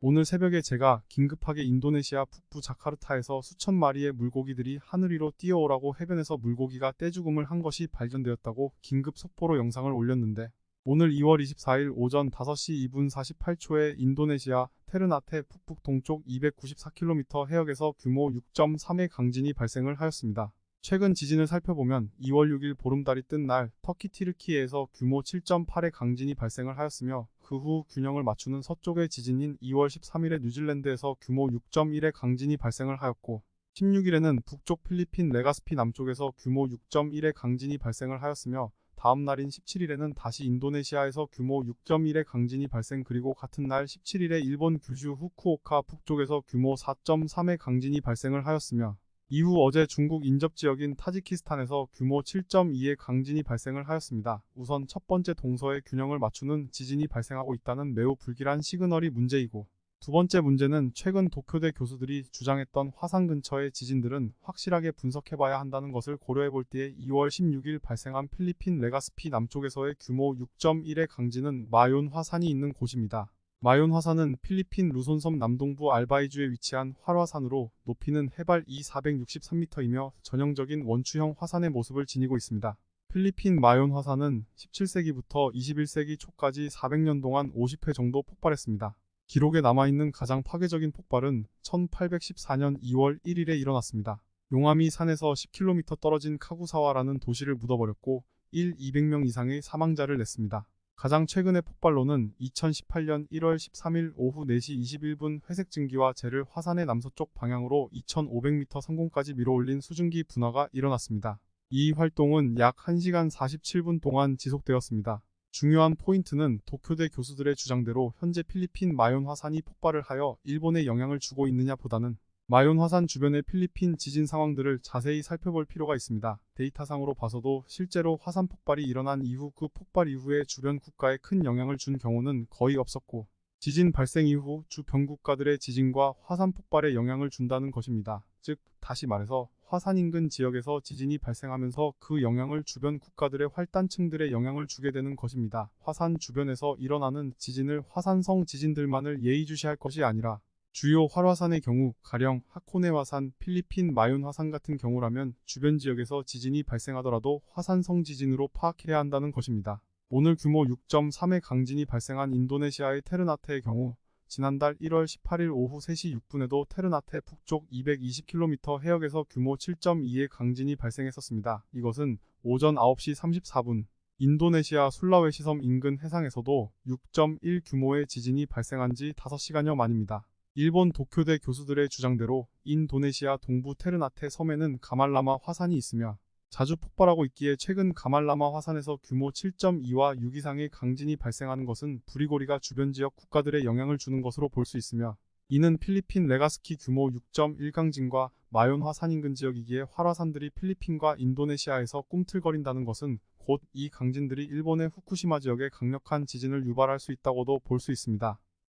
오늘 새벽에 제가 긴급하게 인도네시아 북부 자카르타에서 수천 마리의 물고기들이 하늘 위로 뛰어오라고 해변에서 물고기가 떼죽음을 한 것이 발견되었다고 긴급 속보로 영상을 올렸는데 오늘 2월 24일 오전 5시 2분 48초에 인도네시아 테르나테 북북 동쪽 294km 해역에서 규모 6.3의 강진이 발생을 하였습니다. 최근 지진을 살펴보면 2월 6일 보름달이 뜬 날 터키 티르키에서 규모 7.8의 강진이 발생을 하였으며 그 후 균형을 맞추는 서쪽의 지진인 2월 13일에 뉴질랜드에서 규모 6.1의 강진이 발생을 하였고 16일에는 북쪽 필리핀 레가스피 남쪽에서 규모 6.1의 강진이 발생을 하였으며 다음 날인 17일에는 다시 인도네시아에서 규모 6.1의 강진이 발생 그리고 같은 날 17일에 일본 규슈 후쿠오카 북쪽에서 규모 4.3의 강진이 발생을 하였으며 이후 어제 중국 인접 지역인 타지키스탄에서 규모 7.2의 강진이 발생을 하였습니다. 우선 첫 번째 동서의 균형을 맞추는 지진이 발생하고 있다는 매우 불길한 시그널이 문제이고 두 번째 문제는 최근 도쿄대 교수들이 주장했던 화산 근처의 지진들은 확실하게 분석해봐야 한다는 것을 고려해볼 때에 2월 16일 발생한 필리핀 레가스피 남쪽에서의 규모 6.1의 강진은 마yon 화산이 있는 곳입니다. 마yon 화산은 필리핀 루손섬 남동부 알바이주에 위치한 활화산으로 높이는 해발 2,463m이며 전형적인 원추형 화산의 모습을 지니고 있습니다. 필리핀 마yon 화산은 17세기부터 21세기 초까지 400년 동안 50회 정도 폭발했습니다. 기록에 남아있는 가장 파괴적인 폭발은 1814년 2월 1일에 일어났습니다. 용암이 산에서 10km 떨어진 카구사와라는 도시를 묻어버렸고 1, 200명 이상의 사망자를 냈습니다. 가장 최근의 폭발로는 2018년 1월 13일 오후 4시 21분 회색 증기와 재를 화산의 남서쪽 방향으로 2500m 상공까지 밀어올린 수증기 분화가 일어났습니다. 이 활동은 약 1시간 47분 동안 지속되었습니다. 중요한 포인트는 도쿄대 교수들의 주장대로 현재 필리핀 마yon 화산이 폭발을 하여 일본에 영향을 주고 있느냐 보다는 마yon 화산 주변의 필리핀 지진 상황들을 자세히 살펴볼 필요가 있습니다. 데이터상으로 봐서도 실제로 화산 폭발이 일어난 이후 그 폭발 이후에 주변 국가에 큰 영향을 준 경우는 거의 없었고 지진 발생 이후 주변 국가들의 지진과 화산 폭발에 영향을 준다는 것입니다. 즉 다시 말해서 화산 인근 지역에서 지진이 발생하면서 그 영향을 주변 국가들의 활단층들에 영향을 주게 되는 것입니다. 화산 주변에서 일어나는 지진을 화산성 지진들만을 예의주시할 것이 아니라 주요 활화산의 경우 가령 하코네 화산, 필리핀 마윤 화산 같은 경우라면 주변 지역에서 지진이 발생하더라도 화산성 지진으로 파악해야 한다는 것입니다. 오늘 규모 6.3의 강진이 발생한 인도네시아의 테르나테의 경우 지난달 1월 18일 오후 3시 6분에도 테르나테 북쪽 220km 해역에서 규모 7.2의 강진이 발생했었습니다. 이것은 오전 9시 34분 인도네시아 술라웨시 섬 인근 해상에서도 6.1 규모의 지진이 발생한 지 5시간여 만입니다. 일본 도쿄대 교수들의 주장대로 인도네시아 동부 테르나테 섬에는 가말라마 화산이 있으며 자주 폭발하고 있기에 최근 가말라마 화산에서 규모 7.2와 6 이상의 강진이 발생하는 것은 부리고리가 주변 지역 국가들의 영향을 주는 것으로 볼 수 있으며 이는 필리핀 레가스키 규모 6.1 강진과 마yon 화산 인근 지역이기에 활화산들이 필리핀과 인도네시아에서 꿈틀거린다는 것은 곧 이 강진들이 일본의 후쿠시마 지역에 강력한 지진을 유발할 수 있다고도 볼 수 있습니다.